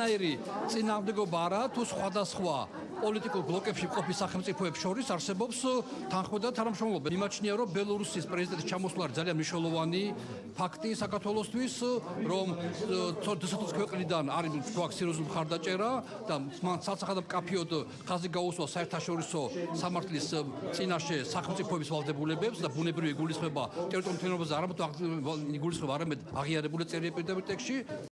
ნაირი წინამდებობა არა თუ სხვადასხვა პოლიტიკურ ბლოკებში ყოფი სახელმწიფოებს შორის არსებობს თანხმობა და თანამშრომლობა. იმაჩნია, რომ ბელორუსის პრეზიდენტის ჩამოსვლა არის ძალიან მნიშვნელოვანი ფაქტი საქართველოსთვის, რომ ცოტა ქვეყნიდან არის თქვა სერიოზული მხარდაჭერა და მან საცახად კაფიოდ ხაზი გაუსვა საერთაშორისო სამართლის წინაშე სახელმწიფოების ვალდებულებებს და ბუნებრივი გულისხმობა ტერიტორიულ მთლიანობაზე არამედ იგულისხმება არამედ აღიარებული წერია პირდაპირ ტექსში